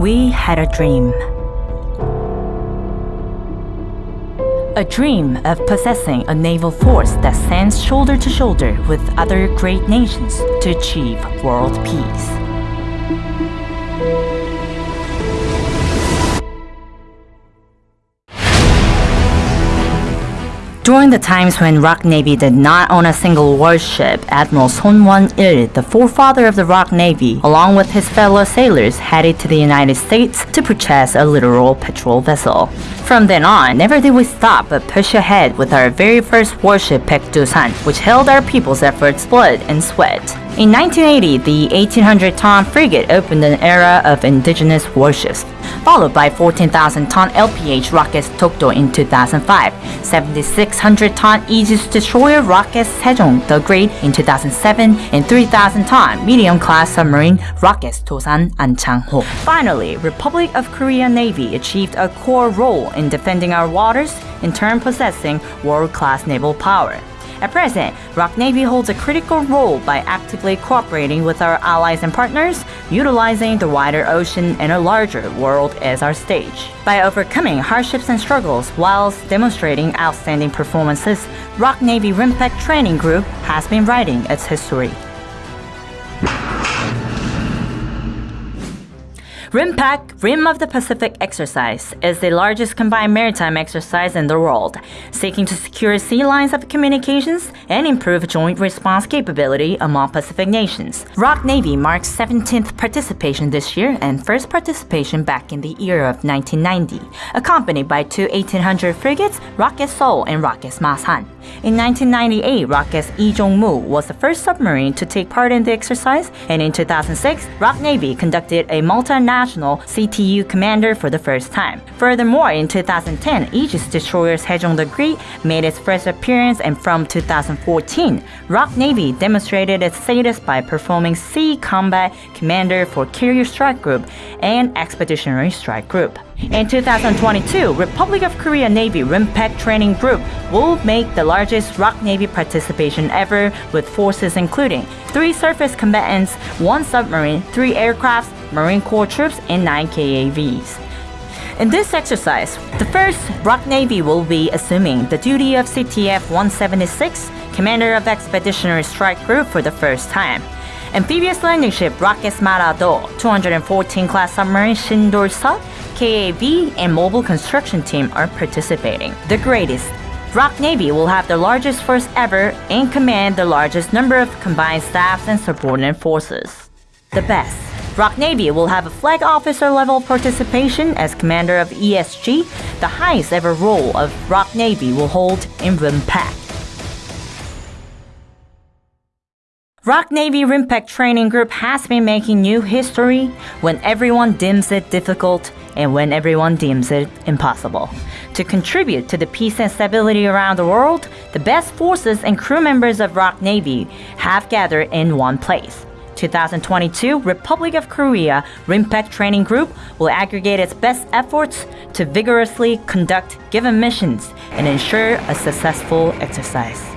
We had a dream. A dream of possessing a naval force that stands shoulder to shoulder with other great nations to achieve world peace. During the times when Rock Navy did not own a single warship, Admiral Son Won-il, the forefather of the Rock Navy, along with his fellow sailors, headed to the United States to purchase a littoral patrol vessel. From then on, never did we stop but push ahead with our very first warship Baekdusan, which held our people's efforts blood and sweat. In 1980, the 1800-ton frigate opened an era of indigenous warships, followed by 14,000-ton LPH rocket Dokdo in 2005, 7,600-ton Aegis destroyer rocket Sejong the Great in 2007, and 3,000-ton medium-class submarine rocket Dosan Ahn Chang-ho. Finally, Republic of Korea Navy achieved a core role in defending our waters, in turn possessing world-class naval power. At present, Rock Navy holds a critical role by actively cooperating with our allies and partners, utilizing the wider ocean and a larger world as our stage. By overcoming hardships and struggles whilst demonstrating outstanding performances, Rock Navy RIMPAC Training Group has been writing its history. RIMPAC, Rim of the Pacific exercise, is the largest combined maritime exercise in the world, seeking to secure sea lines of communications and improve joint response capability among Pacific nations. Rock Navy marks 17th participation this year and first participation back in the year of 1990, accompanied by two 1800 frigates, Rocket Seoul and Rocket Masan. In 1998, Rocket Lee Jong-mu was the first submarine to take part in the exercise, and in 2006, Rock Navy conducted a multinational CTU commander for the first time. Furthermore, in 2010, Aegis destroyer Sejong the Great made its first appearance, and from 2014, Rock Navy demonstrated its status by performing Sea Combat Commander for Carrier Strike Group and Expeditionary Strike Group. In 2022, Republic of Korea Navy RIMPAC Training Group will make the largest ROK Navy participation ever with forces including three surface combatants, one submarine, three aircrafts, Marine Corps troops, and nine KAVs. In this exercise, the first ROK Navy will be assuming the duty of CTF 176, Commander of Expeditionary Strike Group for the first time. Amphibious landing ship Rocket Marado, 214 class submarine Shin Dol-seok, KAV, and mobile construction team are participating. The greatest. Rock Navy will have the largest force ever and command the largest number of combined staffs and subordinate forces. The best. Rock Navy will have a flag officer level participation as commander of ESG, the highest ever role of Rock Navy will hold in RIMPAC. Rock Navy RIMPAC Training Group has been making new history when everyone deems it difficult and when everyone deems it impossible. To contribute to the peace and stability around the world, the best forces and crew members of Rock Navy have gathered in one place. 2022 Republic of Korea RIMPAC Training Group will aggregate its best efforts to vigorously conduct given missions and ensure a successful exercise.